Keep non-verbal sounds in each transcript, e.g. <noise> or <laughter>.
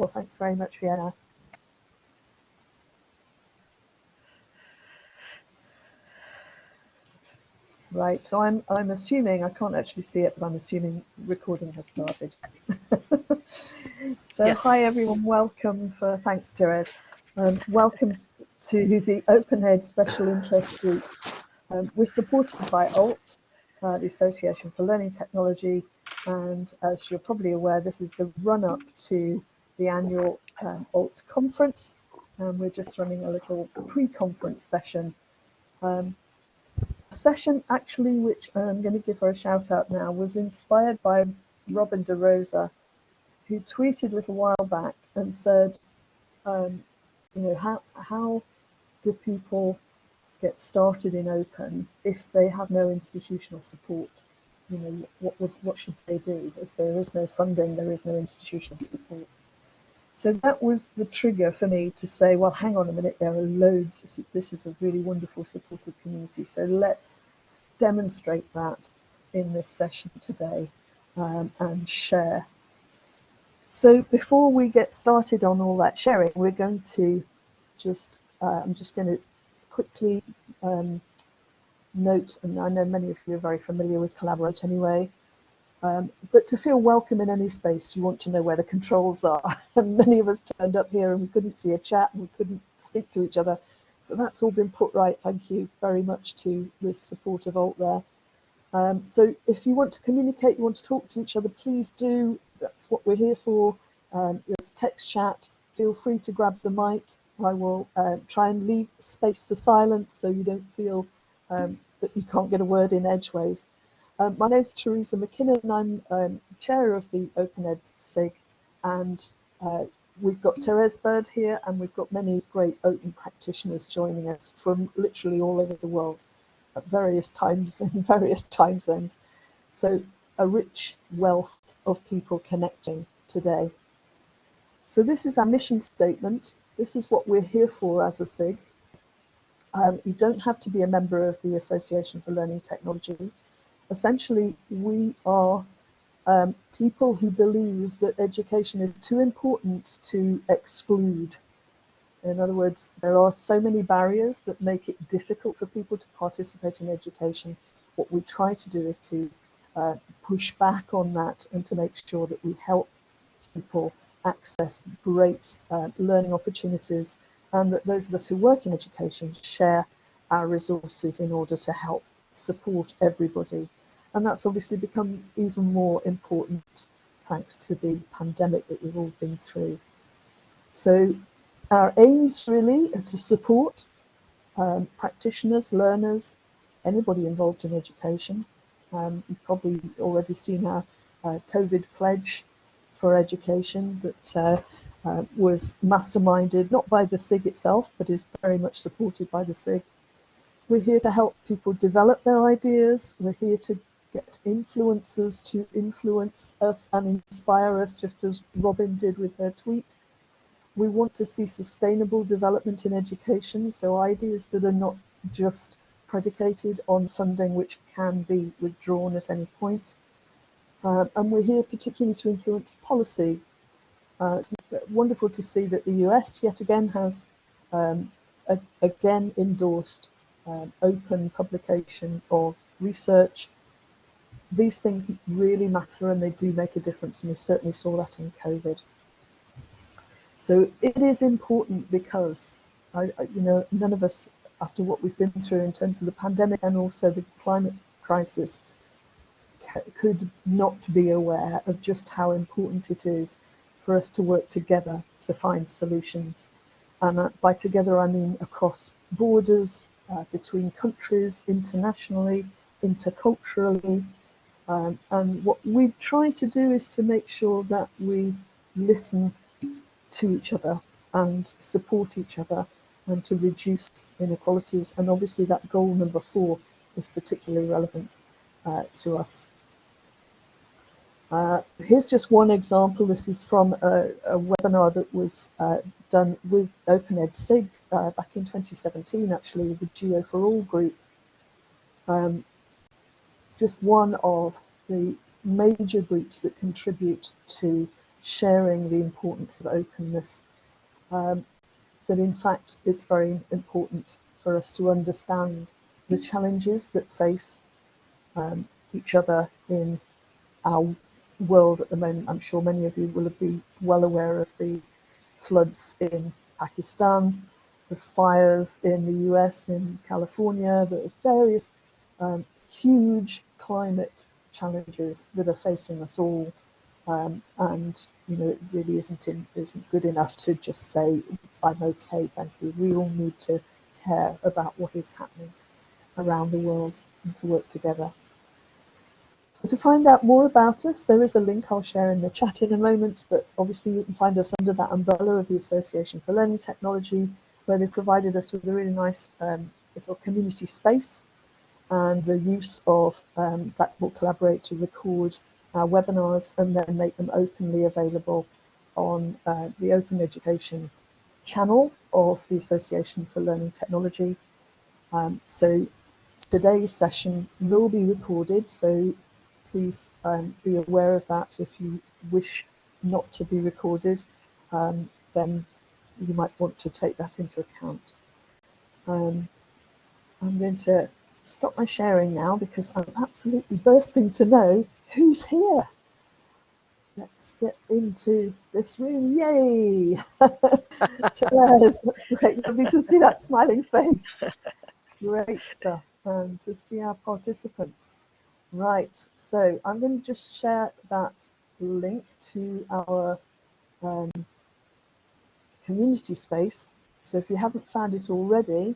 Well, thanks very much, Vienna. Right, so I'm I'm assuming I can't actually see it, but I'm assuming recording has started. <laughs> so yes. hi everyone, welcome for thanks Therese. Um, welcome to the OpenEd Special Interest Group. Um, we're supported by ALT, uh, the Association for Learning Technology, and as you're probably aware, this is the run-up to the annual um, ALT conference. And we're just running a little pre-conference session um, session actually, which I'm going to give her a shout out now, was inspired by Robin DeRosa, who tweeted a little while back and said, um, you know, how, how do people get started in open if they have no institutional support? You know, what, what should they do? If there is no funding, there is no institutional support. So that was the trigger for me to say, well, hang on a minute, there are loads. This is a really wonderful supportive community. So let's demonstrate that in this session today um, and share. So before we get started on all that sharing, we're going to just, uh, I'm just going to quickly um, note, and I know many of you are very familiar with Collaborate anyway, um, but to feel welcome in any space, you want to know where the controls are. <laughs> and many of us turned up here and we couldn't see a chat and we couldn't speak to each other. So that's all been put right. Thank you very much to the support of Alt there. Um, so if you want to communicate, you want to talk to each other, please do. That's what we're here for. Um, there's text chat. Feel free to grab the mic. I will uh, try and leave space for silence so you don't feel um, that you can't get a word in edgeways. Um, my name is Teresa MacKinnon. I'm um, chair of the OpenEd SIG, and uh, we've got Therese Bird here, and we've got many great open practitioners joining us from literally all over the world at various times <laughs> in various time zones. So a rich wealth of people connecting today. So this is our mission statement. This is what we're here for as a SIG. Um, you don't have to be a member of the Association for Learning Technology essentially we are um, people who believe that education is too important to exclude. In other words, there are so many barriers that make it difficult for people to participate in education. What we try to do is to uh, push back on that and to make sure that we help people access great uh, learning opportunities and that those of us who work in education share our resources in order to help support everybody and that's obviously become even more important thanks to the pandemic that we've all been through. So our aims really are to support um, practitioners, learners, anybody involved in education. Um, you've probably already seen our uh, COVID pledge for education that uh, uh, was masterminded not by the SIG itself, but is very much supported by the SIG. We're here to help people develop their ideas. We're here to get influencers to influence us and inspire us, just as Robin did with her tweet. We want to see sustainable development in education, so ideas that are not just predicated on funding which can be withdrawn at any point. Uh, and we're here particularly to influence policy. Uh, it's wonderful to see that the US yet again has um, again endorsed um, open publication of research these things really matter and they do make a difference, and we certainly saw that in COVID. So it is important because, I, I, you know, none of us, after what we've been through in terms of the pandemic and also the climate crisis, could not be aware of just how important it is for us to work together to find solutions. And uh, by together, I mean across borders, uh, between countries, internationally, interculturally, um, and what we try to do is to make sure that we listen to each other and support each other and to reduce inequalities. And obviously that goal number four is particularly relevant uh, to us. Uh, here's just one example. This is from a, a webinar that was uh, done with OpenEd SIG uh, back in 2017, actually, the Geo for All group. Um, just one of the major groups that contribute to sharing the importance of openness. Um, that in fact it's very important for us to understand the challenges that face um, each other in our world at the moment. I'm sure many of you will be well aware of the floods in Pakistan, the fires in the US, in California, the various um, huge climate challenges that are facing us all. Um, and you know, it really isn't in, isn't good enough to just say, "I'm okay, thank you." We all need to care about what is happening around the world and to work together. So to find out more about us, there is a link I'll share in the chat in a moment, but obviously you can find us under that umbrella of the Association for Learning Technology, where they've provided us with a really nice um, little community space and the use of um, Blackboard Collaborate to record our webinars and then make them openly available on uh, the Open Education channel of the Association for Learning Technology. Um, so today's session will be recorded, so please um, be aware of that. If you wish not to be recorded, um, then you might want to take that into account. Um, I'm going to stop my sharing now because I'm absolutely bursting to know who's here. Let's get into this room. Yay! <laughs> Therese, that's great. Lovely to see that smiling face. Great stuff. And to see our participants. Right, so I'm going to just share that link to our um, community space. So if you haven't found it already,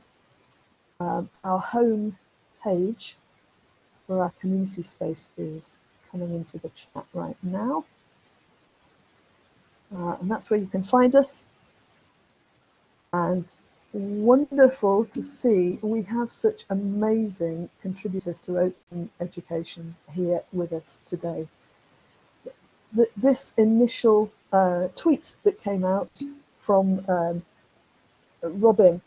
um, our home page for our community space is coming into the chat right now. Uh, and that's where you can find us. And wonderful to see we have such amazing contributors to open education here with us today. This initial uh, tweet that came out from um, Robin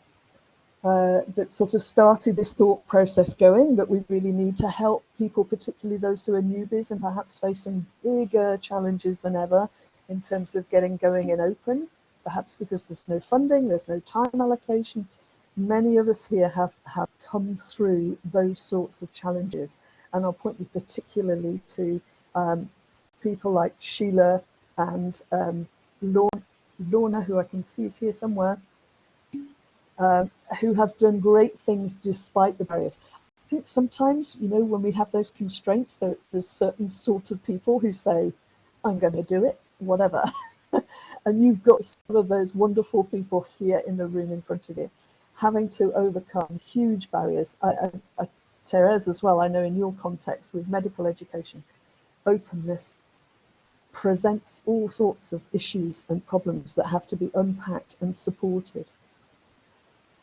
uh, that sort of started this thought process going that we really need to help people, particularly those who are newbies and perhaps facing bigger challenges than ever in terms of getting going and open, perhaps because there's no funding, there's no time allocation. Many of us here have, have come through those sorts of challenges. And I'll point you particularly to um, people like Sheila and um, Lorna, Lorna, who I can see is here somewhere, uh, who have done great things despite the barriers. I think sometimes, you know, when we have those constraints, there, there's certain sort of people who say, I'm going to do it, whatever. <laughs> and you've got some of those wonderful people here in the room in front of you, having to overcome huge barriers. I, I, I, Therese as well, I know in your context with medical education, openness presents all sorts of issues and problems that have to be unpacked and supported.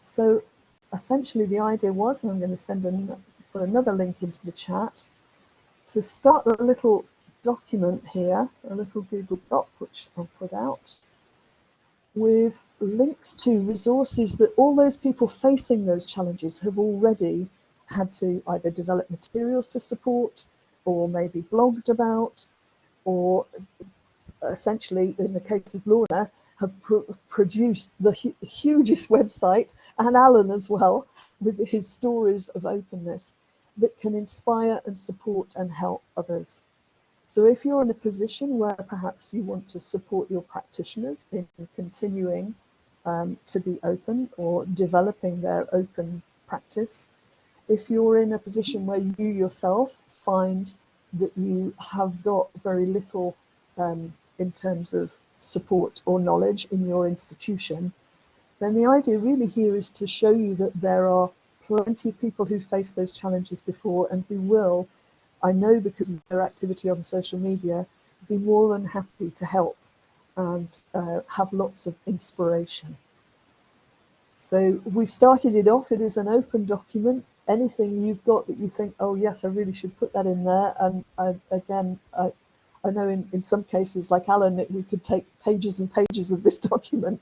So essentially the idea was, and I'm going to send an, put another link into the chat, to start a little document here, a little Google Doc, which I'll put out, with links to resources that all those people facing those challenges have already had to either develop materials to support or maybe blogged about or essentially in the case of Lorna have pr produced the hu hugest website, and Alan as well, with his stories of openness that can inspire and support and help others. So if you're in a position where perhaps you want to support your practitioners in continuing um, to be open or developing their open practice, if you're in a position where you yourself find that you have got very little um, in terms of support or knowledge in your institution, then the idea really here is to show you that there are plenty of people who face those challenges before and who will, I know because of their activity on social media, be more than happy to help and uh, have lots of inspiration. So we've started it off, it is an open document. Anything you've got that you think, oh yes, I really should put that in there. And I, again, I, I know in, in some cases, like Alan, we could take pages and pages of this <laughs> document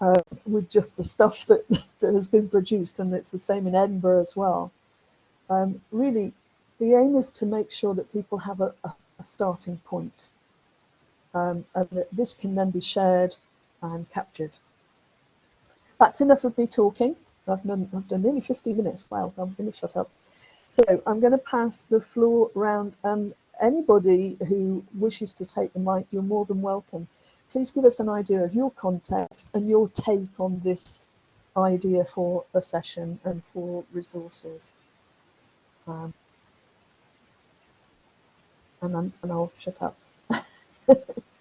uh, with just the stuff that, <laughs> that has been produced, and it's the same in Edinburgh as well. Um, really, the aim is to make sure that people have a, a, a starting point. um, and that this can then be shared and captured. That's enough of me talking. I've done, I've done nearly 50 minutes. Wow, I'm going to shut up. So I'm going to pass the floor around and anybody who wishes to take the mic, you're more than welcome. Please give us an idea of your context and your take on this idea for a session and for resources. Um, and, and I'll shut up. <laughs>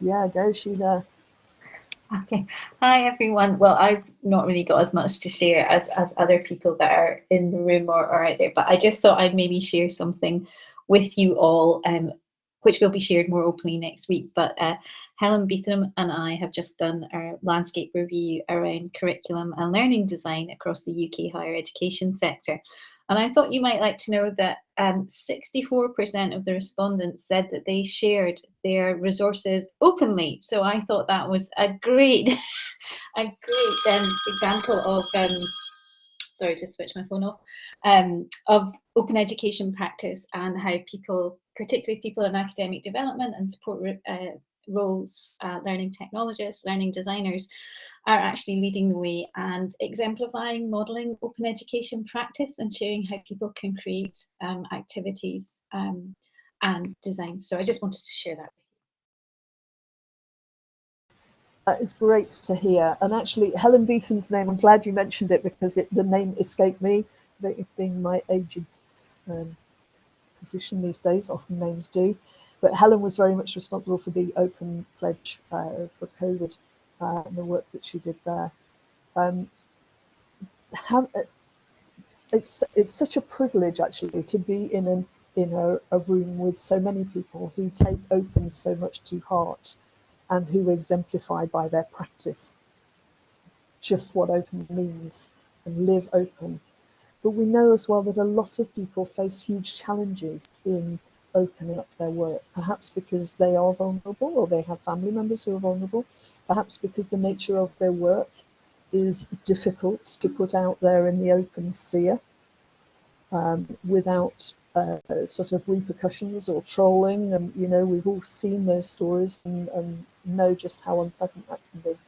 yeah, go Sheila. Okay. Hi, everyone. Well, I've not really got as much to share as, as other people that are in the room or, or out there, but I just thought I'd maybe share something with you all, um, which will be shared more openly next week. But uh, Helen Beetham and I have just done our landscape review around curriculum and learning design across the UK higher education sector. And I thought you might like to know that 64% um, of the respondents said that they shared their resources openly. So I thought that was a great, <laughs> a great um, example of, um, sorry, just switch my phone off, um, of open education practice and how people, particularly people in academic development and support uh, roles, uh, learning technologists, learning designers, are actually leading the way and exemplifying modelling open education practice and showing how people can create um, activities um, and designs. So I just wanted to share that with you. That is great to hear. And actually, Helen Beetham's name, I'm glad you mentioned it because it, the name escaped me, being my aged um, position these days, often names do. But Helen was very much responsible for the open pledge uh, for COVID uh, and the work that she did there. Um, have, it's it's such a privilege actually to be in an in a, a, room with so many people who take open so much to heart and who exemplify by their practice just what open means and live open. But we know as well that a lot of people face huge challenges in opening up their work, perhaps because they are vulnerable or they have family members who are vulnerable, perhaps because the nature of their work is difficult to put out there in the open sphere um, without uh, sort of repercussions or trolling. And, you know, we've all seen those stories and, and know just how unpleasant that can be.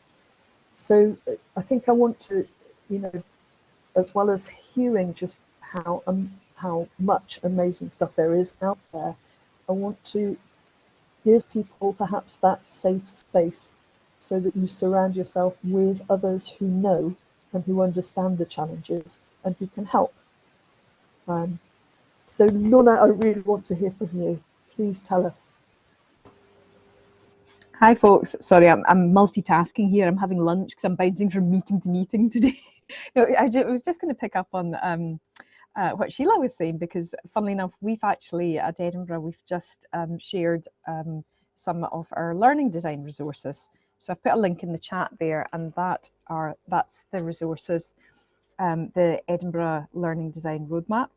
So I think I want to, you know, as well as hearing just how um, how much amazing stuff there is out there, I want to give people perhaps that safe space so that you surround yourself with others who know and who understand the challenges and who can help. Um, so Lorna, I really want to hear from you. Please tell us. Hi folks, sorry I'm, I'm multitasking here. I'm having lunch because I'm bouncing from meeting to meeting <laughs> today. no, I, just, I was just going to pick up on um, uh, what Sheila was saying because funnily enough, we've actually at Edinburgh, we've just um, shared um, some of our learning design resources so I've put a link in the chat there, and that are that's the resources, um, the Edinburgh Learning Design Roadmap.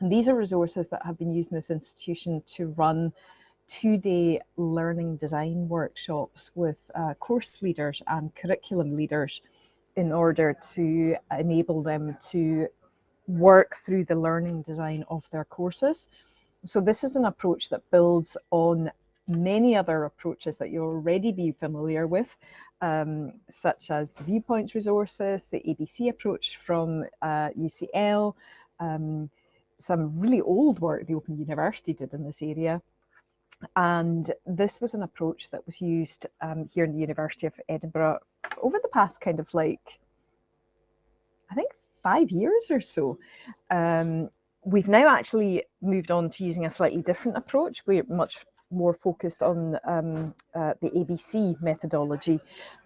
And these are resources that have been used in this institution to run two-day learning design workshops with uh, course leaders and curriculum leaders in order to enable them to work through the learning design of their courses. So this is an approach that builds on many other approaches that you'll already be familiar with, um, such as the viewpoints resources, the ABC approach from uh, UCL, um, some really old work the Open University did in this area. And this was an approach that was used um, here in the University of Edinburgh over the past kind of like, I think five years or so. Um, we've now actually moved on to using a slightly different approach. We're much more focused on um, uh, the ABC methodology,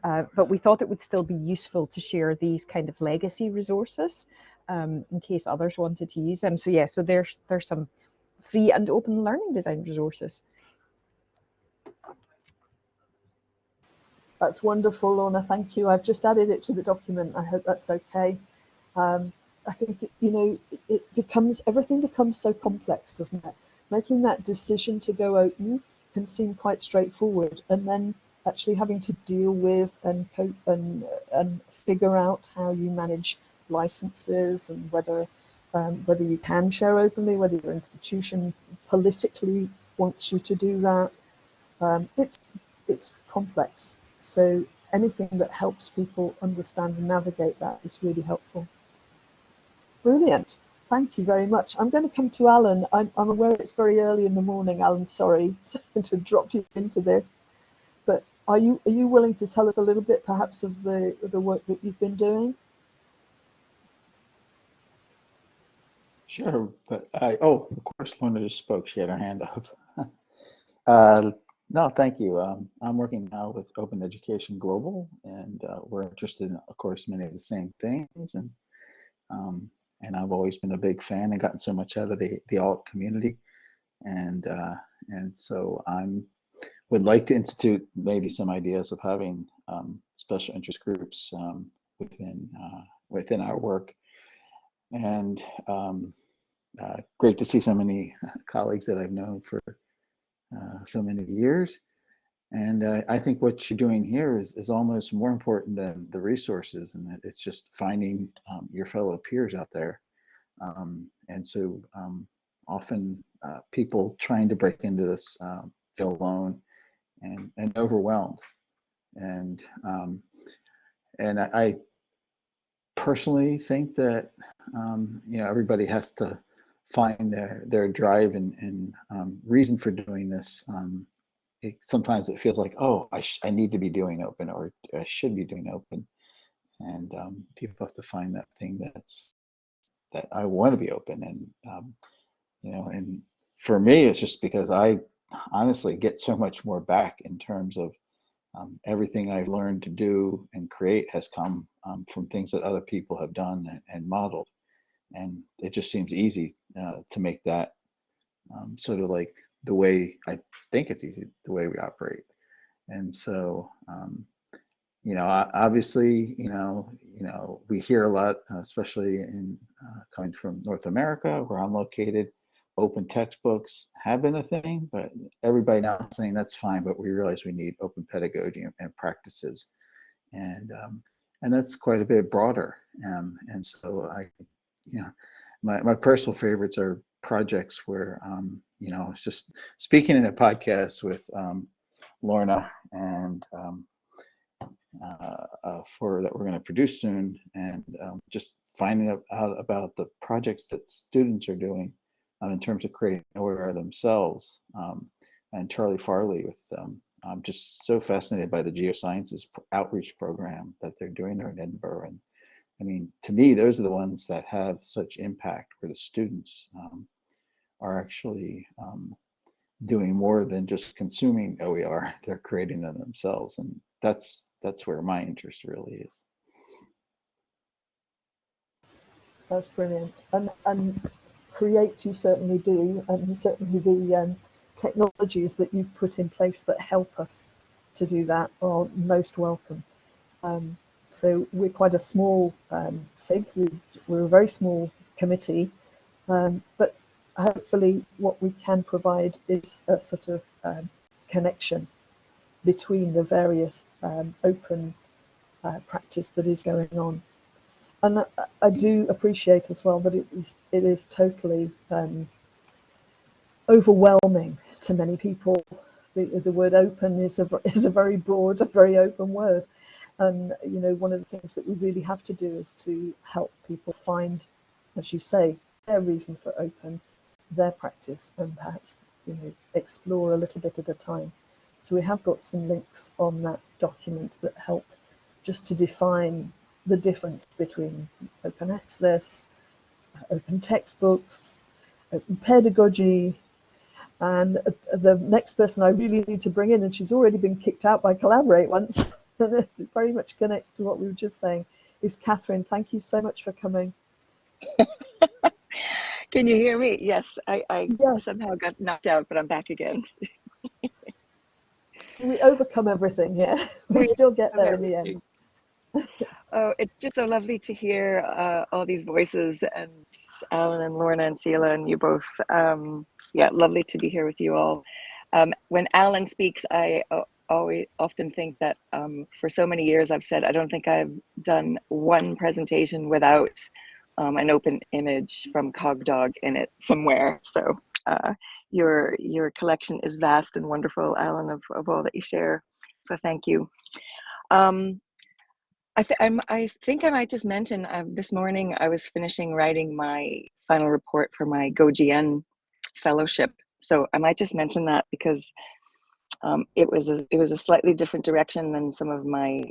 uh, but we thought it would still be useful to share these kind of legacy resources um, in case others wanted to use them. So yeah, so there's there's some free and open learning design resources. That's wonderful, Lorna. Thank you. I've just added it to the document. I hope that's okay. Um, I think, you know, it becomes, everything becomes so complex, doesn't it? Making that decision to go open can seem quite straightforward. And then actually having to deal with and cope and, and figure out how you manage licenses and whether um, whether you can share openly, whether your institution politically wants you to do that. Um, it's it's complex. So anything that helps people understand and navigate that is really helpful. Brilliant. Thank you very much. I'm going to come to Alan. I'm, I'm aware it's very early in the morning, Alan. Sorry <laughs> to drop you into this. But are you are you willing to tell us a little bit perhaps of the, the work that you've been doing? Sure, but I, oh, of course, Lorna just spoke. She had her hand up. <laughs> uh, no, thank you. Um, I'm working now with Open Education Global, and uh, we're interested in, of course, many of the same things. And um, and I've always been a big fan and gotten so much out of the the alt community. And uh, and so I'm would like to institute maybe some ideas of having um, special interest groups um, within uh, within our work. And um, uh, great to see so many <laughs> colleagues that I've known for uh, so many years. And uh, I think what you're doing here is, is almost more important than the resources. And it's just finding um, your fellow peers out there. Um, and so um, often uh, people trying to break into this um, feel alone and, and overwhelmed. And um, and I, I personally think that um, you know everybody has to find their their drive and, and reason for doing this. It, sometimes it feels like, oh, I, I need to be doing open or I should be doing open. And um, people have to find that thing that's that I want to be open. And, um, you know, and for me, it's just because I honestly get so much more back in terms of um, everything I've learned to do and create has come um, from things that other people have done and, and modeled and it just seems easy uh, to make that um, sort of like the way I think it's easy the way we operate. And so, um, you know, obviously, you know, you know, we hear a lot, especially in uh, coming from North America, where I'm located. Open textbooks have been a thing, but everybody now is saying that's fine. But we realize we need open pedagogy and, and practices, and um, and that's quite a bit broader. Um, and so I you know, my, my personal favorites are projects where, um, you know, it's just speaking in a podcast with um, Lorna and um, uh, uh, for that we're going to produce soon and um, just finding out about the projects that students are doing um, in terms of creating aware themselves. Um, and Charlie Farley with I'm just so fascinated by the geosciences outreach program that they're doing there in Edinburgh and I mean, to me, those are the ones that have such impact where the students um, are actually um, doing more than just consuming OER, <laughs> they're creating them themselves. And that's that's where my interest really is. That's brilliant. And, and create you certainly do, and certainly the um, technologies that you've put in place that help us to do that are most welcome. Um, so we're quite a small um, SIG, we're a very small committee, um, but hopefully what we can provide is a sort of um, connection between the various um, open uh, practice that is going on. And I, do appreciate as well that it is, it is totally um, overwhelming to many people. The, the word open is a, <laughs> is a very broad, a very open word. And you know, one of the things that we really have to do is to help people find, as you say, their reason for open, their practice, and perhaps you know explore a little bit at a time. So we have got some links on that document that help just to define the difference between open access, open textbooks, open pedagogy, and uh, the next person I really need to bring in, and she's already been kicked out by Collaborate once. <laughs> and it very much connects to what we were just saying, is Catherine. Thank you so much for coming. <laughs> Can you hear me? Yes, I, I yes. somehow got knocked out, but I'm back again. <laughs> we overcome everything, yeah. We still get there in the end. Oh, it's just so lovely to hear uh, all these voices and Alan and Lorna and Sheila and you both. Um, yeah, lovely to be here with you all. Um, when Alan speaks, I uh, always often think that um, for so many years I've said I don't think I've done one presentation without um, an open image from CogDog in it somewhere. So uh, your your collection is vast and wonderful, Alan, of, of all that you share. So thank you. Um, I, th I think I might just mention uh, this morning I was finishing writing my final report for my GoGN fellowship. So I might just mention that because um, it was a it was a slightly different direction than some of my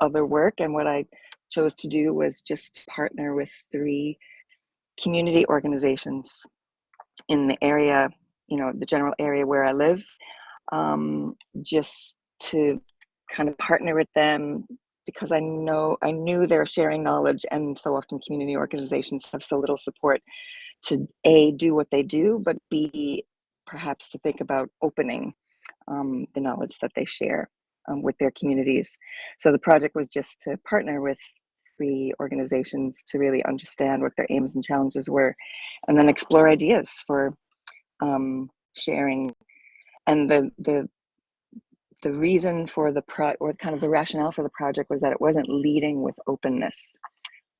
other work, and what I chose to do was just partner with three community organizations in the area, you know, the general area where I live, um, just to kind of partner with them because I know I knew they're sharing knowledge, and so often community organizations have so little support to a do what they do, but b perhaps to think about opening um, the knowledge that they share um, with their communities. So the project was just to partner with three organizations to really understand what their aims and challenges were, and then explore ideas for um, sharing. And the the the reason for the pro or kind of the rationale for the project was that it wasn't leading with openness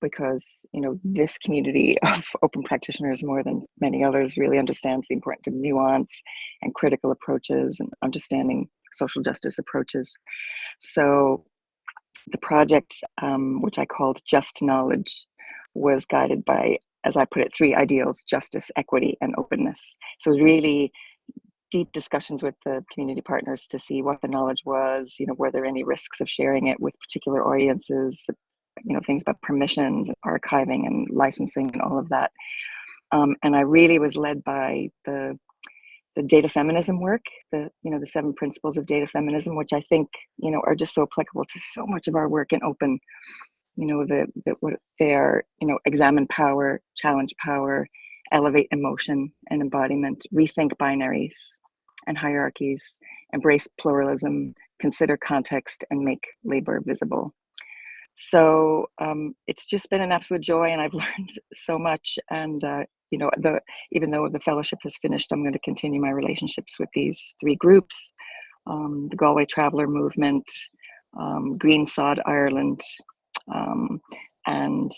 because you know this community <laughs> of open practitioners more than many others really understands the importance of nuance and critical approaches and understanding social justice approaches. So the project um, which i called just knowledge was guided by as i put it three ideals justice equity and openness. So really deep discussions with the community partners to see what the knowledge was you know were there any risks of sharing it with particular audiences you know things about permissions and archiving and licensing and all of that. Um, and i really was led by the the data feminism work the you know the seven principles of data feminism which i think you know are just so applicable to so much of our work in open you know the, the what they are you know examine power challenge power elevate emotion and embodiment rethink binaries and hierarchies embrace pluralism consider context and make labor visible so um, it's just been an absolute joy, and I've <laughs> learned so much. And uh, you know, the even though the fellowship has finished, I'm going to continue my relationships with these three groups: um, the Galway Traveller Movement, um, Green Sod Ireland, um, and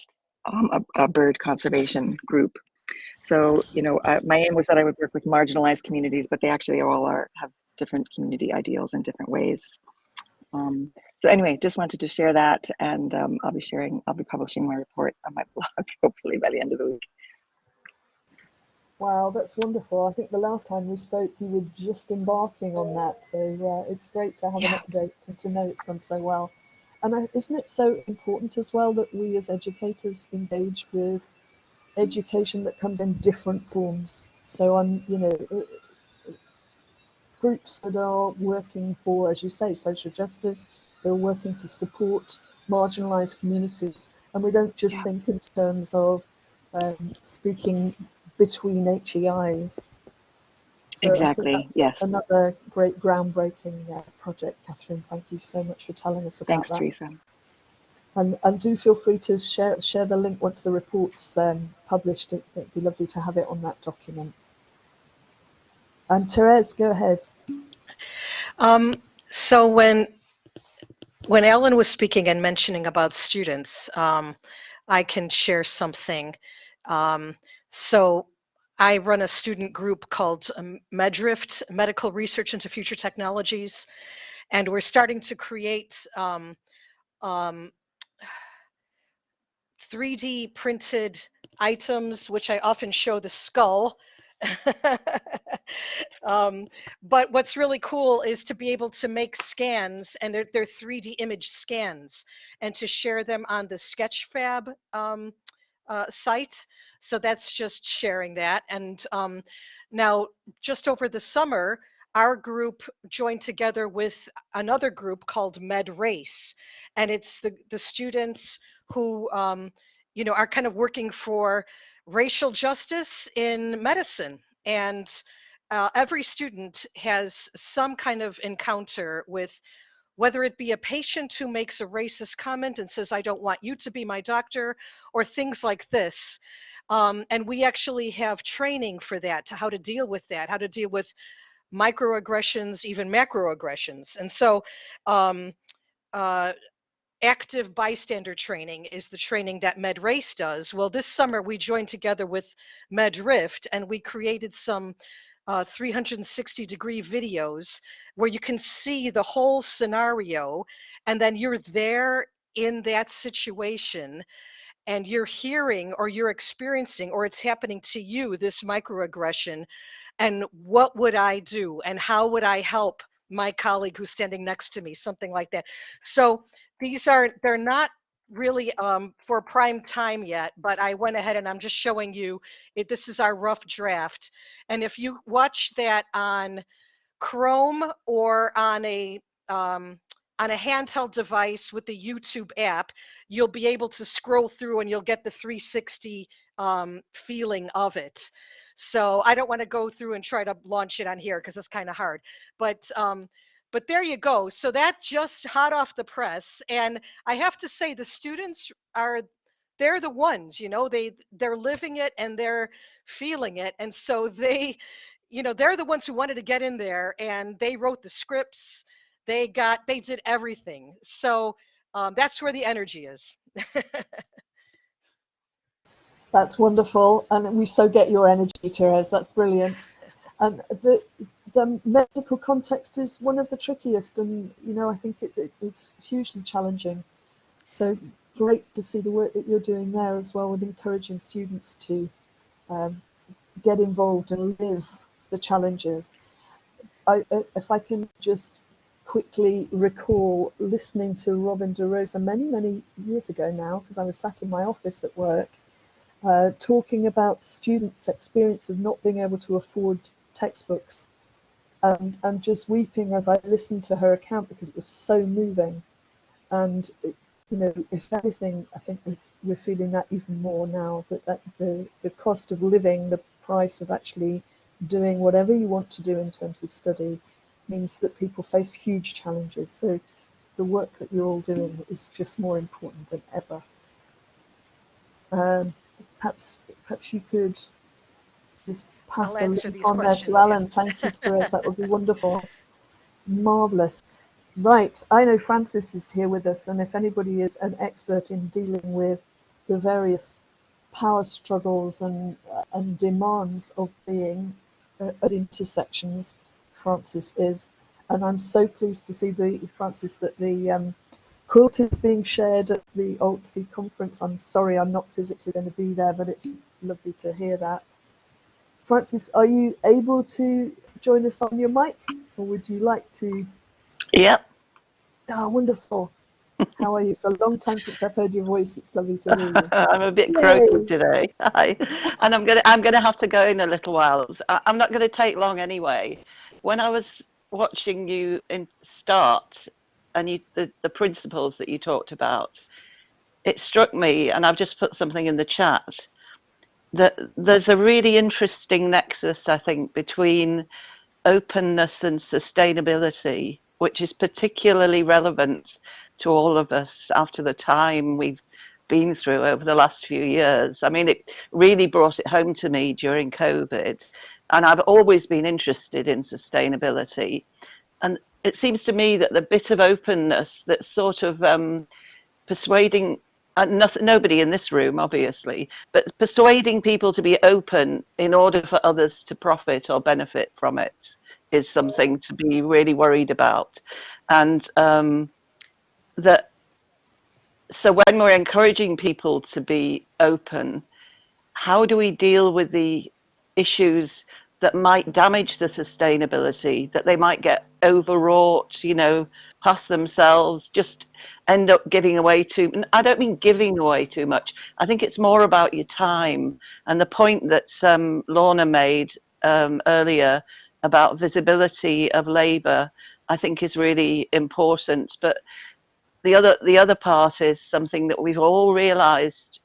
um, a, a, bird conservation group. So you know, uh, my aim was that I would work with marginalized communities, but they actually all are have different community ideals in different ways. Um, so anyway, just wanted to share that and um, I'll be sharing, I'll be publishing my report on my <laughs> blog, hopefully by the end of the week. Wow, that's wonderful. I think the last time we spoke, you were just embarking on that. So uh, it's great to have yeah. an update and to know it's gone so well. And I, isn't it so important as well that we as educators engage with education that comes in different forms? So I'm, you know, groups that are working for, as you say, social justice, they're working to support marginalized communities. And we don't just yeah. think in terms of um, speaking between HEIs. So exactly, yes. Another great groundbreaking uh, project, Catherine. Thank you so much for telling us about Thanks, that. Teresa. And, and do feel free to share share the link once the report's um, published. It, would be lovely to have it on that document. And Therese, go ahead. Um, so when when Ellen was speaking and mentioning about students, um, I can share something. Um, so I run a student group called um, MedRift, Medical Research into Future Technologies, and we're starting to create um, um, 3D printed items, which I often show the skull <laughs> um, but what's really cool is to be able to make scans and they're, they're 3D image scans and to share them on the Sketchfab um, uh, site. So that's just sharing that. And um, now, just over the summer, our group joined together with another group called Med Race, and it's the the students who um, you know are kind of working for racial justice in medicine. And uh, every student has some kind of encounter with whether it be a patient who makes a racist comment and says, I don't want you to be my doctor, or things like this. Um, and we actually have training for that, to how to deal with that, how to deal with microaggressions, even macroaggressions. And so um, uh, active bystander training is the training that MedRace does. Well, this summer we joined together with MedRift and we created some uh, 360 degree videos where you can see the whole scenario and then you're there in that situation and you're hearing or you're experiencing or it's happening to you this microaggression and what would I do and how would I help my colleague who's standing next to me, something like that. So these are, they're not really um, for prime time yet, but I went ahead and I'm just showing you, it, this is our rough draft. And if you watch that on Chrome or on a, um, on a handheld device with the YouTube app, you'll be able to scroll through and you'll get the 360 um, feeling of it. So I don't want to go through and try to launch it on here because it's kind of hard. But um, but there you go. So that just hot off the press, and I have to say the students are they're the ones you know they they're living it and they're feeling it and so they you know they're the ones who wanted to get in there and they wrote the scripts they got they did everything so um, that's where the energy is <laughs> That's wonderful, and we so get your energy, Therese. That's brilliant. And the the medical context is one of the trickiest, and you know I think it's it, it's hugely challenging. So great to see the work that you're doing there as well, with encouraging students to um, get involved and live the challenges. I, if I can just quickly recall listening to Robin DeRosa many, many years ago now, because I was sat in my office at work, uh, talking about students' experience of not being able to afford textbooks and, and just weeping as I listened to her account because it was so moving. And, you know, if anything, I think we're feeling that even more now that, that the, the cost of living, the price of actually doing whatever you want to do in terms of study means that people face huge challenges. So the work that you're all doing is just more important than ever. Um, perhaps perhaps you could just pass I'll a link these on there to Alan. Thank you, <laughs> Therese. That would be wonderful. Marvelous. Right, I know Frances is here with us, and if anybody is an expert in dealing with the various power struggles and uh, and demands of being uh, at intersections, Frances is. And I'm so pleased to see the Frances that the um, quilt is being shared at the AltC conference. I'm sorry I'm not physically going to be there, but it's lovely to hear that. Frances, are you able to join us on your mic, or would you like to? Yep. Ah, wonderful. How are you? It's a long time since I've heard your voice. It's lovely to hear you. <laughs> I'm a bit croaky today. <laughs> Hi. and I'm gonna I'm gonna have to go in a little while. I'm not gonna take long anyway. When I was watching you in start and you the, the principles that you talked about, it struck me, and I've just put something in the chat, that there's a really interesting nexus, I think, between openness and sustainability, which is particularly relevant to all of us after the time we've been through over the last few years. I mean, it really brought it home to me during COVID. And I've always been interested in sustainability. And it seems to me that the bit of openness that's sort of um, persuading and nothing, nobody in this room, obviously, but persuading people to be open in order for others to profit or benefit from it is something to be really worried about. And um, that, so when we're encouraging people to be open, how do we deal with the issues that might damage the sustainability, that they might get overwrought, you know, pass themselves, just end up giving away too. I don't mean giving away too much. I think it's more about your time. And the point that um, Lorna made um, earlier about visibility of labour, I think is really important. But the other the other part is something that we've all realised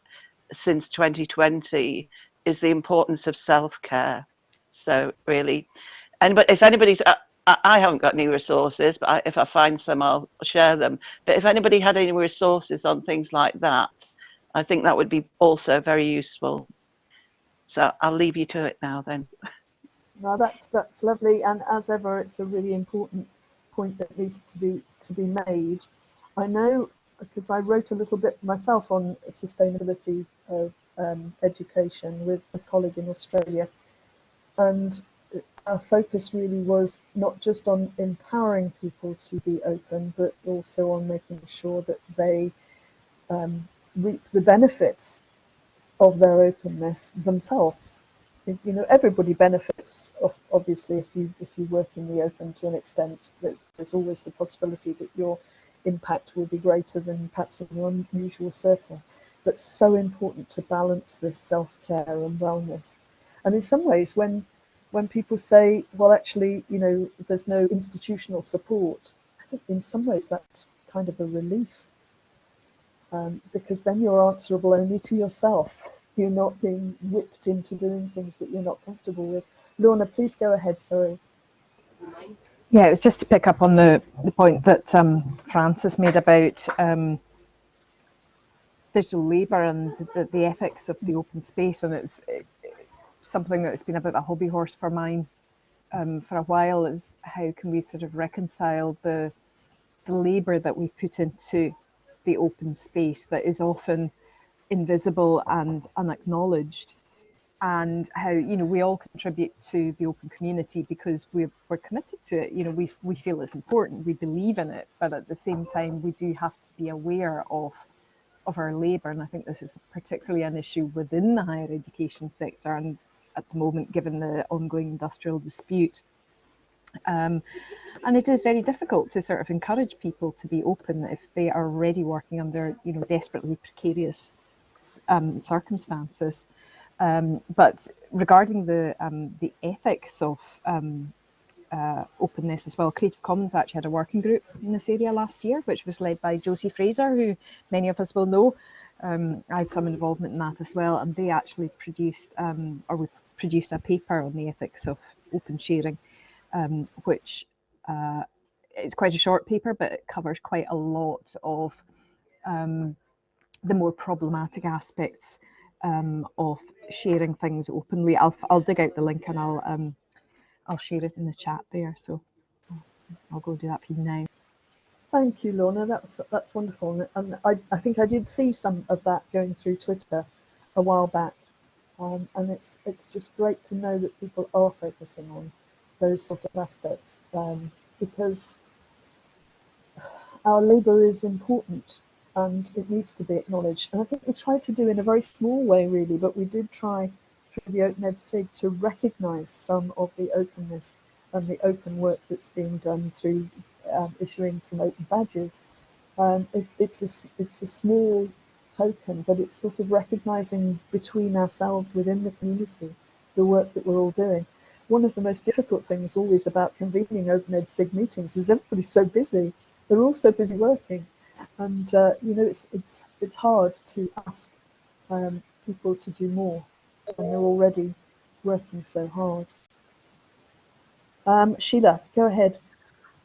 since 2020 is the importance of self-care. So really, and but if anybody's, uh, I, I haven't got any resources, but I, if I find some, I'll share them. But if anybody had any resources on things like that, I think that would be also very useful. So I'll leave you to it now then. No, that's that's lovely, and as ever, it's a really important point that needs to be to be made. I know because I wrote a little bit myself on sustainability of um, education with a colleague in Australia, and our focus really was not just on empowering people to be open, but also on making sure that they um, reap the benefits of their openness themselves. You know, everybody benefits, of, obviously, if you if you work in the open to an extent. That there's always the possibility that your impact will be greater than perhaps in your usual circle. But so important to balance this self-care and wellness. And in some ways, when when people say, well, actually, you know, there's no institutional support, I think in some ways that's kind of a relief um, because then you're answerable only to yourself. You're not being whipped into doing things that you're not comfortable with. Lorna, please go ahead. Sorry. Yeah, it was just to pick up on the, the point that um, Frances made about um, digital labour and the, the ethics of the open space, and it's, it's something that's been a bit of a hobby horse for mine um, for a while. Is how can we sort of reconcile the the labour that we put into the open space that is often invisible and unacknowledged and how you know we all contribute to the open community because we're, we're committed to it you know we, we feel it's important we believe in it but at the same time we do have to be aware of of our labour and I think this is particularly an issue within the higher education sector and at the moment given the ongoing industrial dispute um, and it is very difficult to sort of encourage people to be open if they are already working under you know desperately precarious um, circumstances. Um, but regarding the um, the ethics of um, uh, openness as well, Creative Commons actually had a working group in this area last year, which was led by Josie Fraser, who many of us will know. Um, I had some involvement in that as well, and they actually produced or we produced a paper on the ethics of open sharing, um, which uh, it's quite a short paper, but it covers quite a lot of um, the more problematic aspects um, of sharing things openly. I'll I'll dig out the link and I'll um, I'll share it in the chat there. So I'll go do that for you now. Thank you, Lorna. That's that's wonderful, and I, I think I did see some of that going through Twitter a while back, um, and it's it's just great to know that people are focusing on those sort of aspects um, because our labour is important and it needs to be acknowledged. And I think we tried to do in a very small way, really, but we did try through the Open Ed SIG to recognise some of the openness and the open work that's being done through um, issuing some open badges. Um, it's, it's, a, it's a small token, but it's sort of recognising between ourselves within the community the work that we're all doing. One of the most difficult things always about convening Open Ed SIG meetings is everybody's so busy. They're all so busy working and uh, you know it's it's it's hard to ask um, people to do more when they're already working so hard. Um, Sheila, go ahead.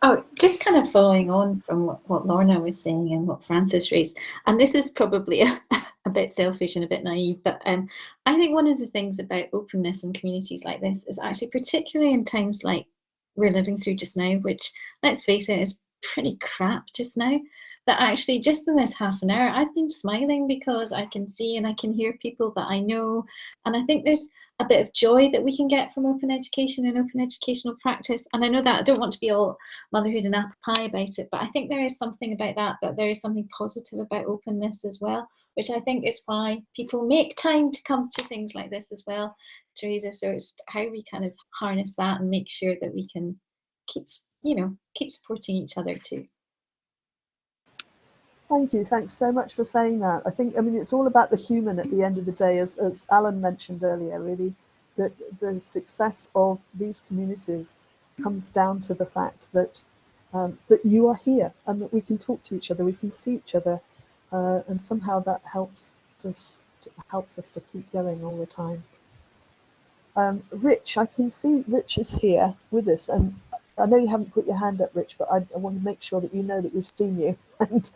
Oh, just kind of following on from what, what Lorna was saying and what Frances raised, and this is probably <laughs> a, a bit selfish and a bit naive, but um, I think one of the things about openness in communities like this is actually particularly in times like we're living through just now, which let's face it is pretty crap just now that actually just in this half an hour I've been smiling because I can see and I can hear people that I know. And I think there's a bit of joy that we can get from open education and open educational practice. And I know that I don't want to be all motherhood and apple pie about it but I think there is something about that that there is something positive about openness as well which I think is why people make time to come to things like this as well Teresa. So it's how we kind of harness that and make sure that we can keep you know keep supporting each other too Thank you. Thanks so much for saying that. I think, I mean, it's all about the human at the end of the day, as, as Alan mentioned earlier, really, that the success of these communities comes down to the fact that um, that you are here and that we can talk to each other, we can see each other, uh, and somehow that helps us helps us to keep going all the time. Um, Rich, I can see Rich is here with us, and I know you haven't put your hand up, Rich, but I, I want to make sure that you know that we've seen you. <laughs> And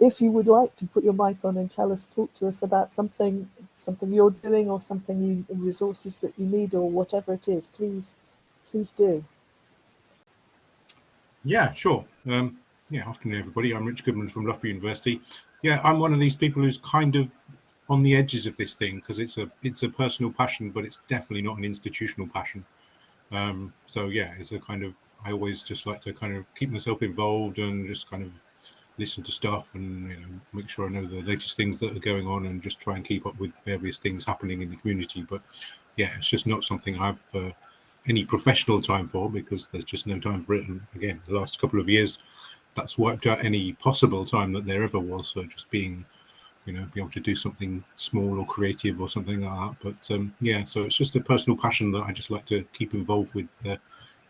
if you would like to put your mic on and tell us, talk to us about something, something you're doing or something you, resources that you need or whatever it is, please, please do. Yeah, sure. Um, yeah, afternoon, everybody. I'm Rich Goodman from Loughborough University. Yeah, I'm one of these people who's kind of on the edges of this thing because it's a it's a personal passion, but it's definitely not an institutional passion. Um, so yeah, it's a kind of I always just like to kind of keep myself involved and just kind of listen to stuff and you know make sure I know the latest things that are going on and just try and keep up with various things happening in the community. But yeah, it's just not something I've uh, any professional time for because there's just no time for it. And again, the last couple of years, that's wiped out any possible time that there ever was. So just being, you know, be able to do something small or creative or something like that. But um, yeah, so it's just a personal passion that I just like to keep involved with. Uh,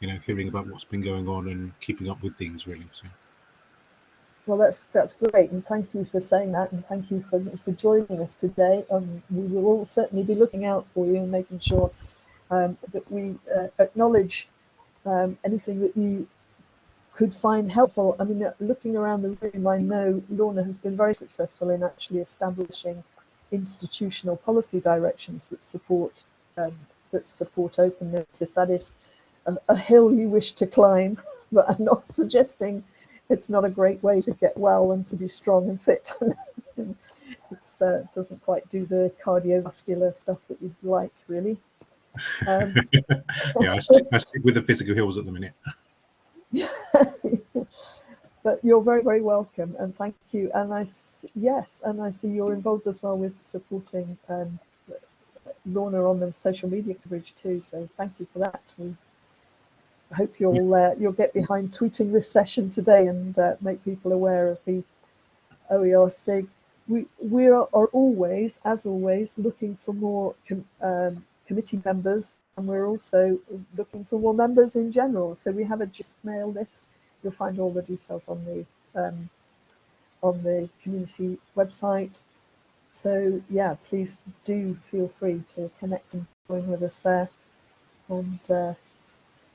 you know, hearing about what's been going on and keeping up with things really. So. Well, that's that's great, and thank you for saying that, and thank you for for joining us today. Um, we will all certainly be looking out for you and making sure um, that we uh, acknowledge um, anything that you could find helpful. I mean, uh, looking around the room, I know Lorna has been very successful in actually establishing institutional policy directions that support um, that support openness. If that is a, a hill you wish to climb, <laughs> but I'm not suggesting it's not a great way to get well and to be strong and fit. <laughs> it uh, doesn't quite do the cardiovascular stuff that you'd like, really. Um, <laughs> yeah, I <laughs> stick, I stick, with the physical hills at the minute. but you're very, very welcome, and thank you. And I, yes, and I see you're involved as well with supporting um, Lorna on the social media coverage too. So thank you for that. We I hope you'll uh, you'll get behind tweeting this session today and uh, make people aware of the OER SIG. We we are, are always, as always, looking for more com um, committee members, and we're also looking for more members in general. So we have a JISCMail list. You'll find all the details on the um, on the community website. So yeah, please do feel free to connect and join with us there. And uh,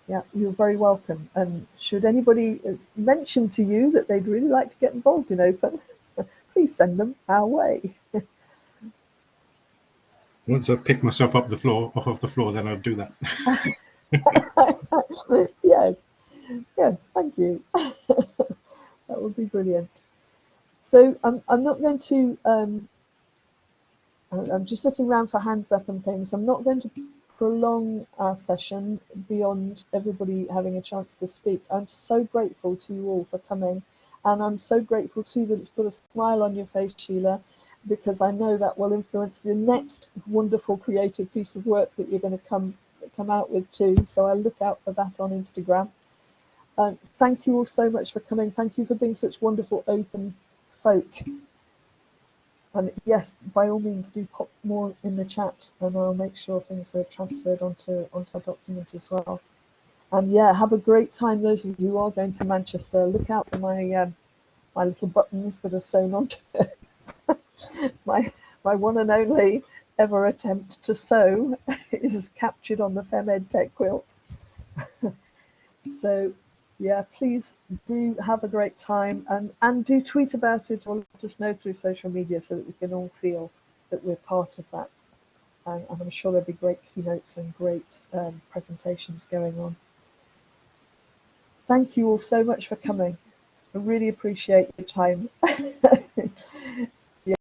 yeah, you're very welcome. And should anybody uh, mention to you that they'd really like to get involved in Open, <laughs> please send them our way. <laughs> Once I've picked myself up the floor, off of the floor, then I'll do that. <laughs> yes, yes, thank you. that would be brilliant. So I'm, I'm not going to, um, I'm just looking around for hands up and things. I'm not going to prolong our session beyond everybody having a chance to speak. I'm so grateful to you all for coming and I'm so grateful too that it's put a smile on your face, Sheila, because I know that will influence the next wonderful creative piece of work that you're going to come come out with too. So I'll look out for that on Instagram. Uh, thank you all so much for coming. Thank you for being such wonderful open folk. And yes, by all means, do pop more in the chat, and I'll make sure things are transferred onto onto our document as well. And yeah, have a great time. Those of you who are going to Manchester, look out for my um, my little buttons that are sewn onto it. <laughs> my my one and only ever attempt to sew <laughs> is captured on the FemEd Tech quilt. <laughs> so yeah, please do have a great time and, and do tweet about it or let us know through social media so that we can all feel that we're part of that. And, and I'm sure there'll be great keynotes and great um, presentations going on. Thank you all so much for coming. I really appreciate your time. <laughs>